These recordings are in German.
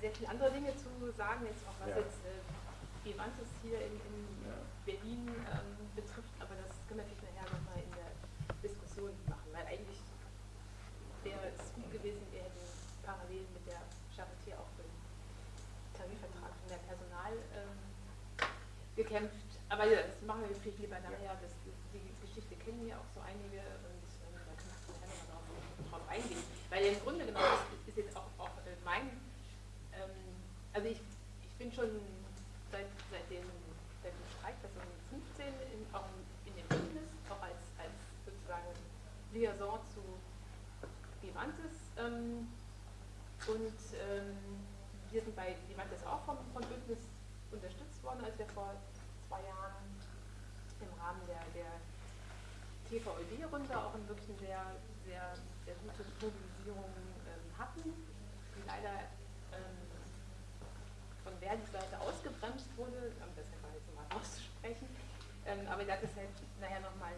sehr viele andere Dinge zu sagen, jetzt auch was Ja. jetzt äh, Vivantes hier in, in Ja. Berlin ähm, betrifft, aber das können wir natürlich nachher nochmal in der Diskussion machen, weil eigentlich wäre es gut gewesen, wir hätten parallel mit der Charité auch für den Tarifvertrag für mehr Personal ähm, gekämpft. Aber ja, das machen wir vielleicht lieber nachher. Das, die Geschichte kennen ja auch so einige und ähm, da können wir nachher nochmal drauf, drauf eingehen. Weil im Grunde genommen ist, ist jetzt auch, auch äh, mein, ähm, also ich, ich bin schon seit, seit, dem, seit dem Streik 2015 in, auch in dem Bündnis, auch als, als sozusagen Liaison zu Vivantes. Ähm, und ähm, wir sind bei Vivantes auch vom, vom Bündnis unterstützt worden, als wir vor zwei Jahren im Rahmen der, der TVÖD-Runde auch in wirklich eine sehr, sehr, sehr gute Mobilisierung ähm, hatten, leider von Verdis Seite ausgebremst wurde, das einfach jetzt mal auszusprechen. Ähm, aber das ist halt nachher nochmal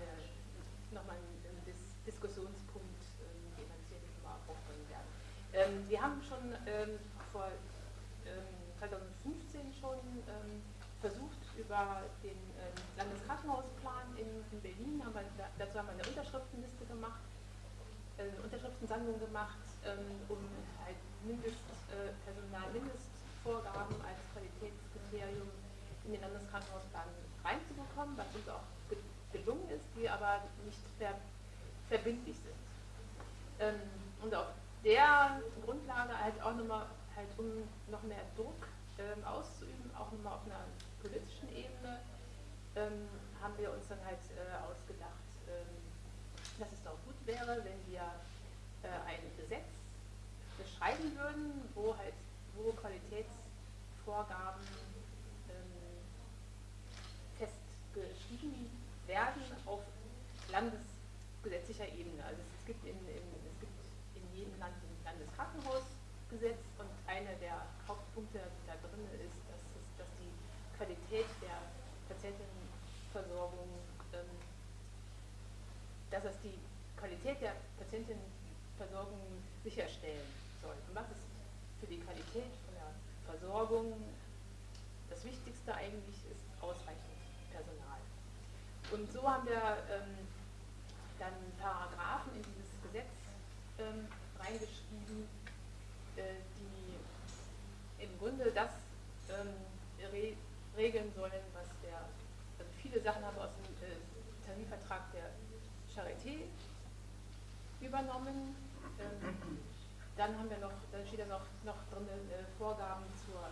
noch mal ein, ein Dis Diskussionspunkt, ähm, den wir sicherlich mal aufbringen werden. Ähm, wir haben schon vor ähm, 2015 schon versucht, über den Landeskrankenhausplan in, in Berlin, haben wir, da, dazu haben wir eine Unterschriftenliste gemacht, äh, eine Unterschriftensammlung gemacht, um halt Mindest, Personalmindestvorgaben als Qualitätskriterium in den Landeskrankenhausplan reinzubekommen, was uns auch ge gelungen ist, die aber nicht ver verbindlich sind. Ähm, und auf der Grundlage halt auch nochmal, halt um noch mehr Druck ähm, auszuüben, auch nochmal auf einer politischen Ebene, ähm, haben wir uns dann halt äh, ausgedacht, ähm, dass es doch gut wäre, wenn wir äh, ein Gesetz beschreiben würden, wo halt wo Qualitätsvorgaben ähm, festgeschrieben werden auf landesgesetzlicher Ebene. Also es gibt in, in, es gibt in jedem Land ein Landeskrankenhausgesetz und einer der Hauptpunkte, da drin ist, dass, es, dass die Qualität der Patientenversorgung, ähm, dass es die Qualität der Patientenversorgung sicherstellen soll. Und was ist für die Qualität Versorgung das Wichtigste eigentlich ist ausreichend Personal. Und so haben wir ähm, dann Paragraphen in dieses Gesetz ähm, reingeschrieben, äh, die im Grunde das ähm, re regeln sollen, was der, also viele Sachen haben wir aus dem äh, Tarifvertrag der Charité übernommen. Dann haben wir noch, dann steht da noch, noch drin äh, Vorgaben zur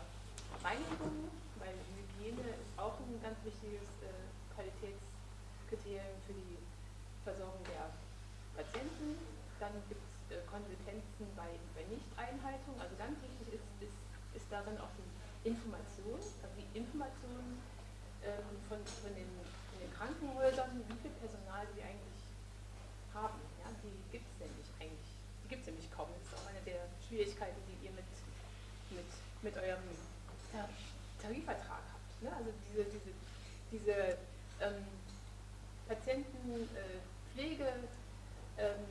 Reinigung, weil Hygiene ist auch ein ganz wichtiges äh, Qualitätskriterium für die Versorgung der Patienten. Dann gibt es äh, Konsequenzen bei, bei Nichteinhaltung. Also ganz wichtig ist, ist, ist darin auch die Information, also die Information ähm, von, von, den, von den Krankenhäusern, wie viel Personal sie eigentlich haben. Ja, die gibt es nämlich eigentlich, die gibt es nämlich kaum. Das ist auch eine der Schwierigkeiten, die ihr mit, mit, mit eurem Tar Tarifvertrag habt. Ne? Also diese, diese, diese ähm, Patientenpflege, äh, ähm,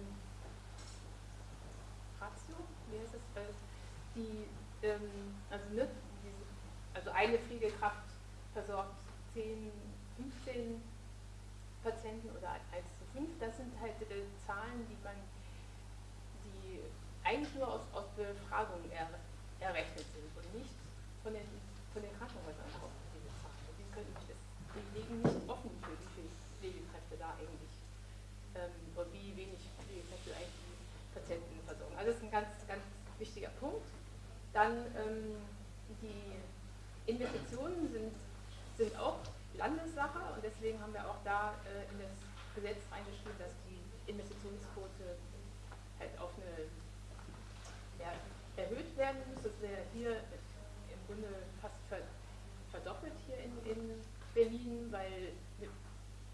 Ratio, wie heißt das? Äh, die, ähm, also, ne, diese, also eine Pflegekraft versorgt 10, 15 Patienten oder 1 zu 5. Das sind halt äh, Zahlen, die man, die eigentlich nur aus, aus Befragungen er, errechnet sind und nicht von den, von den Krankenhäusern kommen, diese Zahlen. Die, können, die legen nicht offen für wie viele Pflegekräfte da eigentlich ähm, und wie wenig Pflegekräfte eigentlich die Patienten versorgen. Also das ist ein ganz, ganz wichtiger Punkt. Dann ähm, die Investitionen sind, sind auch Landessache und deswegen haben wir auch da äh, in das Gesetz reingeschrieben, dass die Investitionsquote halt auf eine ja, erhöht werden muss. Das wäre hier im Grunde fast ver, verdoppelt hier in, in Berlin, weil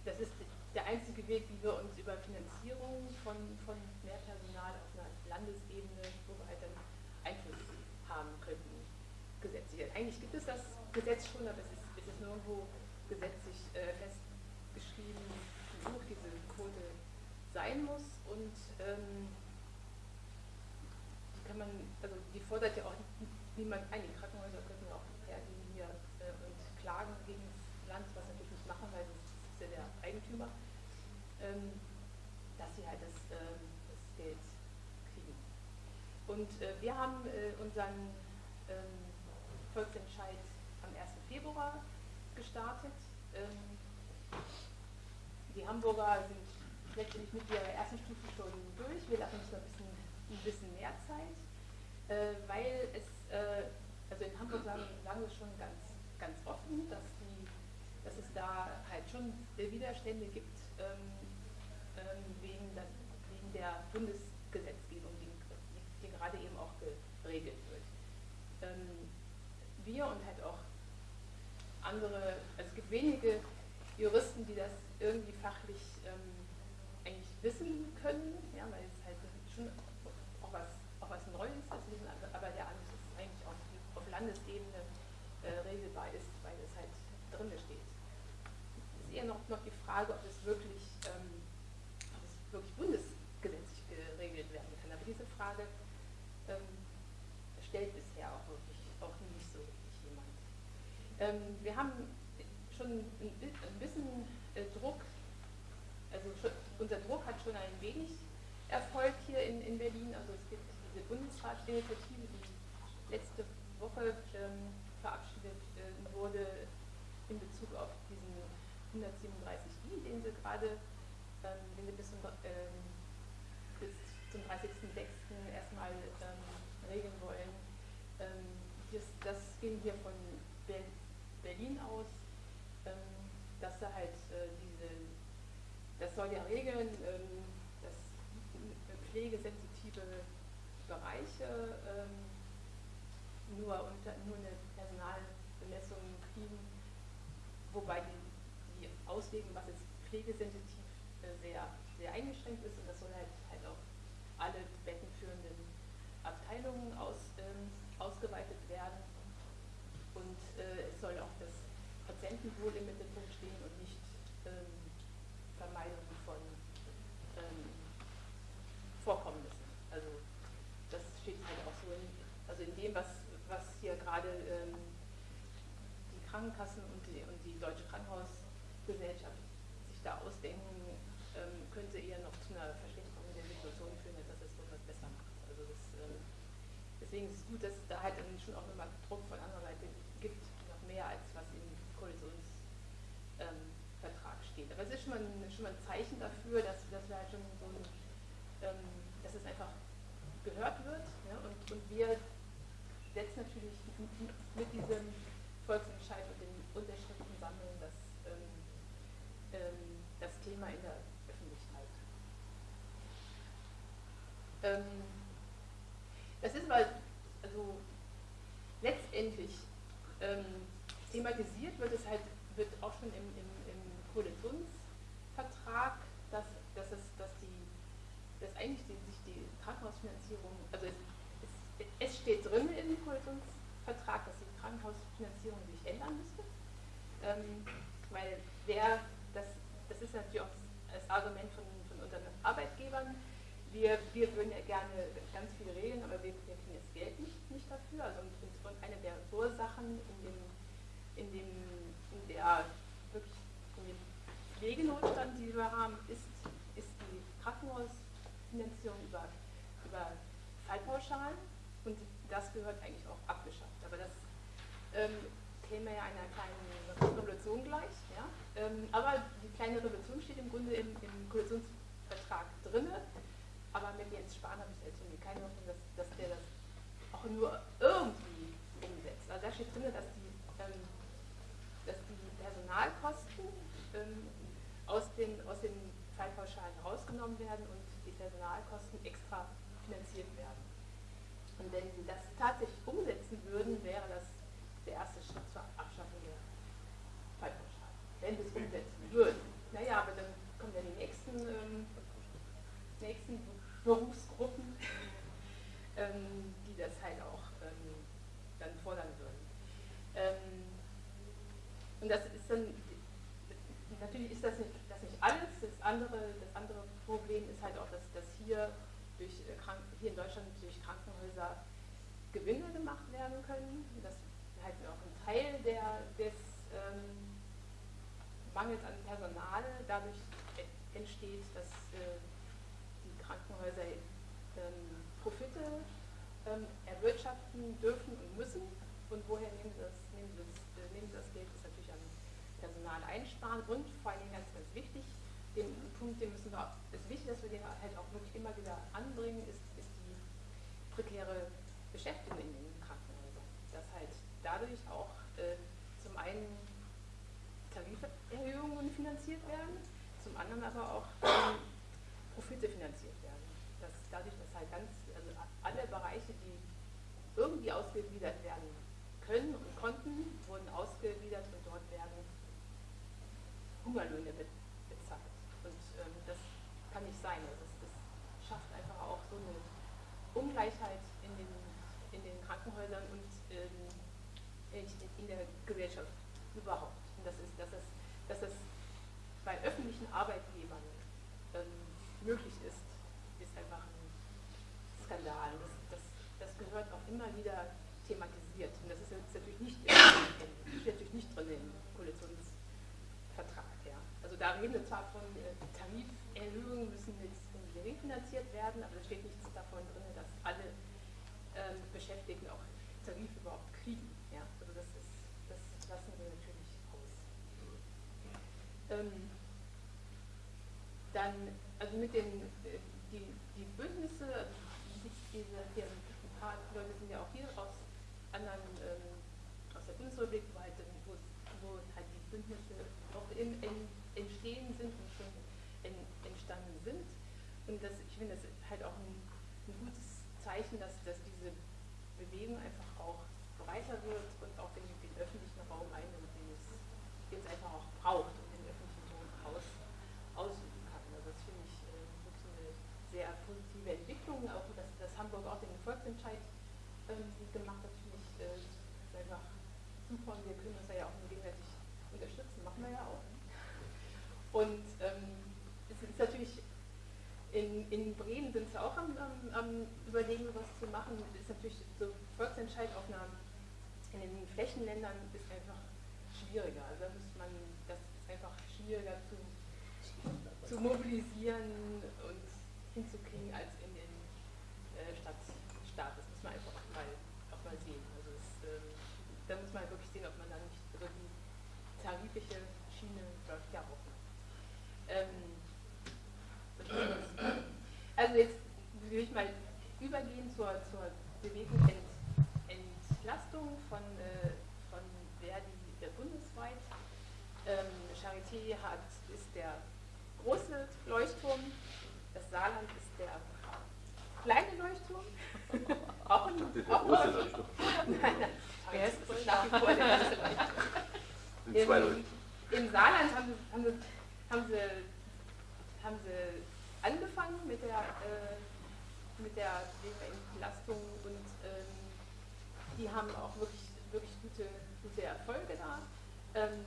das ist der einzige Weg, wie wir uns über Finanzierung von, von mehr Personal auf einer Landesebene so weiter Einfluss haben könnten, gesetzlich. Eigentlich gibt es das Gesetz schon, aber es ist, es ist nirgendwo gesetzlich äh, festgeschrieben, wie hoch diese Quote sein muss und ähm, die kann man, also die fordert ja auch niemand, einige Krankenhäuser könnten auch hergehen hier äh, und klagen gegen das Land, was sie natürlich nicht machen, weil das ist ja der Eigentümer, ähm, dass sie halt das, ähm, das Geld kriegen. Und äh, wir haben äh, unseren ähm, Volksentscheid am 1. Februar gestartet. Ähm, die Hamburger sind letztendlich mit ihrer ersten Stufe schon durch. Wir lassen uns noch ein bisschen, ein bisschen mehr Zeit, äh, weil es, also in Hamburg sagen, sagen wir schon ganz, ganz offen, dass, die, dass es da halt schon Widerstände gibt ähm, ähm, wegen, das, wegen der Bundesgesetzgebung, die, die, gerade eben auch geregelt wird. Ähm, wir und halt auch andere, also es gibt wenige Juristen, die das irgendwie fachlich ähm, eigentlich wissen können, ja, weil es halt schon auch was, auch was Neues ist, aber der alles ist eigentlich auf, auf Landesebene äh, regelbar ist, weil es halt drin steht. Es ist eher noch, noch die Frage, ob es wirklich, ähm, ob es wirklich bundesgesetzlich geregelt werden kann. Aber diese Frage ähm, stellt bisher auch wirklich auch nicht so wirklich jemand. Ähm, wir haben schon ein, bisschen äh, Druck also unser Druck hat schon ein wenig Erfolg hier in, in Berlin. Also es gibt diese Bundesratsinitiative, die letzte Woche ähm, verabschiedet äh, wurde in Bezug auf diesen 137i, den sie gerade, ähm, bis zum, ähm, zum 30.06. erstmal ähm, regeln wollen. Ähm, das, ging hier von Berlin aus, ähm, dass da halt äh, diese das soll ja regeln, ähm, dass pflegesensitive Bereiche ähm, nur, unter, nur eine Personalbemessung kriegen, wobei die, die Auslegung, was jetzt pflegesensitiv äh, sehr, sehr eingeschränkt ist und das soll halt, halt auf alle bettenführenden Abteilungen aus, ähm, ausgeweitet werden und äh, es soll auch das Patientenwohl im Mittelpunkt stehen und nicht ähm, Vermeidung von ähm, Vorkommnissen. Also das steht halt auch so in, also in dem, was, was hier gerade ähm, die Krankenkassen und die, und die Deutsche Krankenhausgesellschaft sich da ausdenken, ähm, könnte eher noch zu einer Verschlechterung der Situation führen, als dass es etwas besser macht. Also das, ähm, deswegen ist es gut, dass da halt schon auch nochmal Druck von anderer Seite gibt, noch mehr als was im Koalitions ähm, es ist schon mal ein, schon mal ein Zeichen dafür, dass, dass wir halt schon so ein, ähm, dass es einfach gehört wird. Ja? Und, und wir setzen natürlich mit diesem Volksentscheid und den Unterschriften sammeln das, ähm, ähm, das Thema in der Öffentlichkeit. Ähm, das ist mal, also letztendlich ähm, thematisiert wird es halt, wird auch schon im, im Koalitionsvertrag, dass, dass, es, dass, die, dass eigentlich die, sich die Krankenhausfinanzierung, also es, es, es steht drin Koalitionsvertrag, dass die Krankenhausfinanzierung sich ändern müsste, ähm, weil wer, das, das ist natürlich auch das Argument von, von unseren Arbeitgebern, wir, wir würden ja gerne ganz viel regeln, aber wir, kriegen das Geld nicht, nicht dafür. Also und, eine der Ursachen in, dem, in, dem, in der Pflegenotstand, die wir haben, ist, ist die Krankenhausfinanzierung über, über Fallpauschalen. Und das gehört eigentlich auch abgeschafft. Aber das ähm, käme ja einer kleinen Revolution gleich. Ja? Ähm, aber die kleine Revolution steht im Grunde im, im Koalitionsvertrag drin. Aber mit Jens Spahn habe ich jetzt irgendwie keine Hoffnung, dass, dass der das auch nur irgendwie umsetzt. Also da steht drin, dass die, ähm, dass die Personalkosten ähm, aus den, aus den Zeitpauschalen rausgenommen werden und die Personalkosten extra finanziert werden. Und wenn Sie das tatsächlich umsetzen würden, wäre das der erste Schritt zur Abschaffung der Zeitpauschalen. Wenn Sie es umsetzen würden. Naja, aber dann kommen ja die nächsten, ähm, nächsten Berufsgruppen, ähm, die das halt auch ähm, dann fordern würden. Ähm, und das ist dann natürlich ist das nicht, das nicht alles. Das andere, das andere Problem ist halt auch, dass, dass hier, durch, äh, hier in Deutschland durch Krankenhäuser Gewinne gemacht werden können, dass halt auch ein Teil der, des ähm, Mangels an Personal dadurch entsteht, dass äh, die Krankenhäuser ähm, Profite ähm, erwirtschaften dürfen und müssen. Und woher nehmen sie das, nehmen sie das, äh, nehmen sie das Geld? Das ist natürlich am Personal einsparen und vor allen Dingen ganz, ganz wichtig, den Punkt, den müssen wir, es ist wichtig, dass wir den halt auch wirklich immer wieder anbringen, ist, ist die prekäre Beschäftigung in den Krankenhäusern. Dass halt dadurch auch äh, zum einen Tariferhöhungen finanziert werden, zum anderen aber auch ähm, Profite finanziert werden. Dass dadurch, dass halt ganz, alle Bereiche, die irgendwie ausgegliedert werden können und konnten, wurden ausgegliedert und dort werden Hungerlöhne bezahlt. Und ähm, das kann nicht sein. Also das, das, schafft einfach auch so eine Ungleichheit in den, in den Krankenhäusern und ähm, in, der Gesellschaft überhaupt. Und das ist, dass es, dass es bei öffentlichen Arbeitgebern ähm, möglich ist, ist einfach ein Skandal. Das, das, das gehört auch immer wieder thematisiert. Und das ist jetzt natürlich nicht, steht natürlich nicht drin im Koalitionsvertrag. Ja. Also da reden wir zwar von äh, Tariferhöhungen müssen jetzt gering finanziert werden, aber es steht nichts davon drin, dass alle ähm, Beschäftigten auch Tarif überhaupt kriegen. Ja. Also das, ist, das lassen wir natürlich aus. Ähm, dann, also mit den äh, die, die Bündnisse, also diese, paar Leute sind ja auch hier aus anderen, ähm, aus der Bundesrepublik, wo halt, wo, wo halt die Bündnisse auch in, entstehen sind und schon in, entstanden sind. Und das, ich finde das halt auch ein, ein gutes Zeichen, dass, dass diese Bewegung einfach auch breiter wird und auch den, den öffentlichen Raum einnimmt, den es, den es einfach auch braucht und den öffentlichen Raum aus, ausüben kann. Also das finde ich äh, wirklich eine sehr positive Entwicklung, auch dass, dass Hamburg auch den Volksentscheid ähm, gemacht hat, finde ich äh, einfach super und wir können uns ja auch nur gegenseitig unterstützen, machen wir ja auch. Und ähm, es ist natürlich in, in Bremen sind sie auch am, am, am, Überlegen, was zu machen. Das ist natürlich so Volksentscheid auf einer, in den Flächenländern ist einfach schwieriger. Also da muss man, das ist einfach schwieriger zu, zu mobilisieren und hinzukriegen als in den äh, Stadt. Das muss man einfach auch mal, auch mal sehen. Also es, ähm, da muss man wirklich sehen, ob man da nicht also die tarifliche Schiene läuft ja auch. Ähm, also jetzt will ich mal übergehen zur, zur Bewegung Ent, Entlastung von, äh, von Verdi äh, bundesweit. Ähm, Charité hat, ist der große Leuchtturm, das Saarland ist der kleine Leuchtturm. auch ein, der auch große Leuchtturm. nein, nein, der ist nach wie vor der große Leuchtturm. Im, Im Saarland haben sie, haben sie, haben sie, haben sie angefangen mit der, äh, mit der Entlastung und ähm, die haben auch wirklich, wirklich gute, gute Erfolge da. Ähm,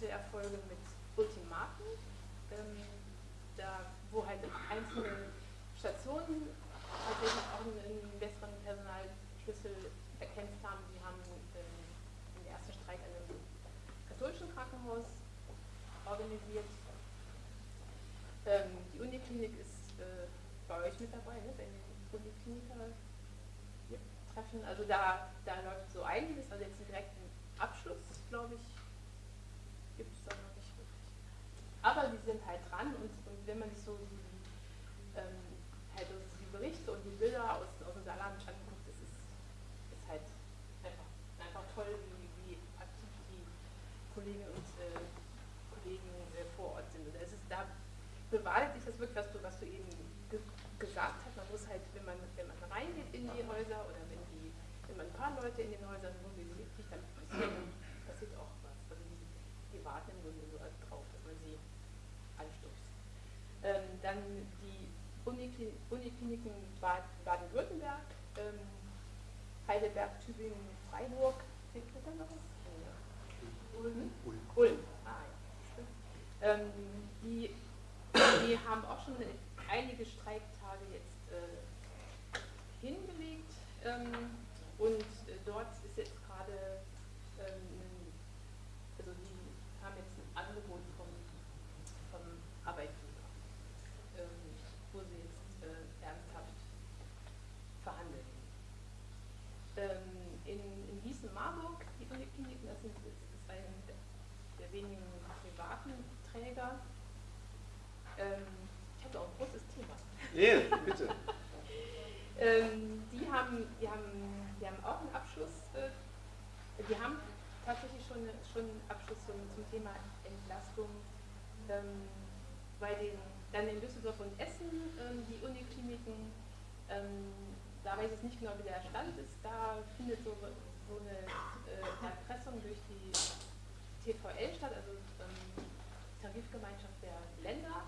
gute Erfolge mit Ultimaten, ähm, da, wo halt einzelne Stationen tatsächlich auch einen, besseren Personalschlüssel erkämpft haben. Die haben ähm, den ersten Streik an einem katholischen Krankenhaus organisiert ähm, die Uniklinik ist äh, bei euch mit dabei, ne? wenn die Unikliniker treffen. Also da, da läuft so einiges, also jetzt einen direkten Abschluss, glaube ich, gibt es da noch nicht wirklich. Aber die sind halt dran und, und wenn man sich so Heidelberg, Tübingen Freiburg. Fehlt mir da noch was? Ulm. Hm? Ulm. Ulm. Ah, ja. Ähm, die, die haben auch schon einige Streiktage jetzt äh, hingelegt ähm, und äh, dort Nee, bitte. ähm, die, haben, die, haben, die haben auch einen Abschluss, äh, die haben tatsächlich schon, schon einen Abschluss zum, zum Thema Entlastung. Ähm, bei den, dann in Düsseldorf und Essen, ähm, die Unikliniken, ähm, da weiß ich nicht genau, wie der Stand ist, da findet so, so eine äh, Erpressung durch die TVL statt, also ähm, Tarifgemeinschaft der Länder,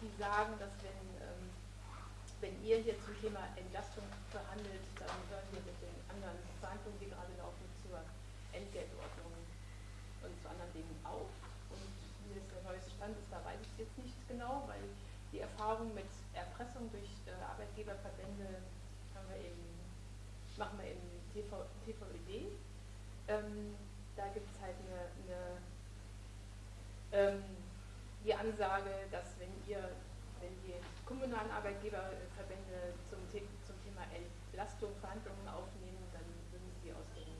die sagen, dass wenn, wenn ihr hier zum Thema Entlastung verhandelt, dann hören wir mit den anderen Verhandlungen, die gerade laufen, zur Entgeltordnung und zu anderen Dingen auf. Und wie das der neueste Stand ist, da weiß ich jetzt nicht genau, weil die Erfahrung mit Erpressung durch äh, Arbeitgeberverbände wir eben, machen wir im TV, TVED. Ähm, da gibt es halt eine, eine ähm, die Ansage, dass wenn ihr, wenn die kommunalen Arbeitgeberverbände zum, zum Thema Entlastung Verhandlungen aufnehmen, dann würden sie aus dem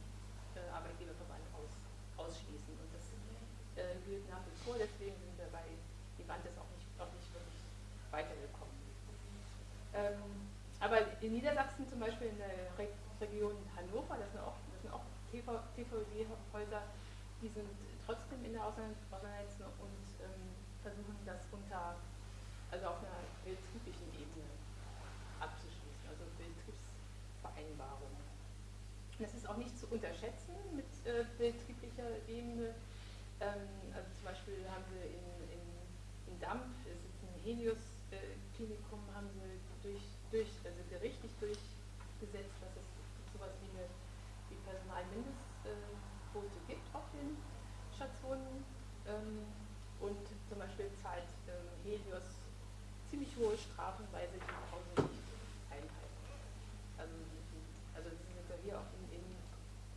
äh, Arbeitgeberverband aus, ausschließen. Und das äh, gilt nach wie vor, deswegen sind wir bei die Wand ist auch nicht, auch nicht wirklich weitergekommen. Ähm, aber in Niedersachsen zum Beispiel in der Re Region Hannover, das sind auch, das sind auch TVD-Häuser, die sind trotzdem in der Auseinandersetzung und ähm, versuchen das unter, also auf einer betrieblichen Ebene abzuschließen, also Betriebsvereinbarungen. Das ist auch nicht zu unterschätzen mit äh, betrieblicher Ebene. Ähm, also zum Beispiel haben sie in, in, in Damp, es ist ein Helios-Klinikum, äh, haben sie durch, durch, also gerichtlich durchgesetzt, dass es sowas wie eine wie Personalmindest Quote gibt auf den Stationen. Ähm, und zum Beispiel zahlt ähm, Helios ziemlich hohe Strafen, weil sie die Pause nicht einhalten. Also, also sie sind ja hier auch in, in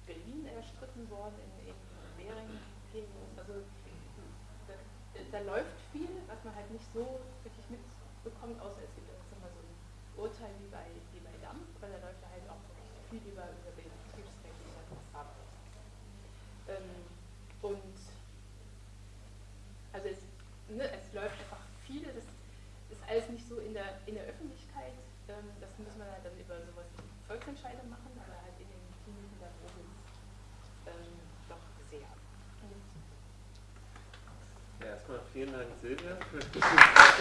Berlin erstritten worden, in, in Währing, Helios. Also da, da, läuft viel, was man halt nicht so wirklich mitbekommt, außer es gibt jetzt mal so ein Urteil wie bei, wie bei Dampf, weil da läuft da halt auch viel über, über ähm, und also es, ne, es läuft einfach viel, das ist alles nicht so in der, in der Öffentlichkeit, ähm, das muss man halt dann über sowas wie Volksentscheide machen, aber halt in den Kliniken da oben ähm, doch sehr. Ja, erstmal vielen Dank Silvia für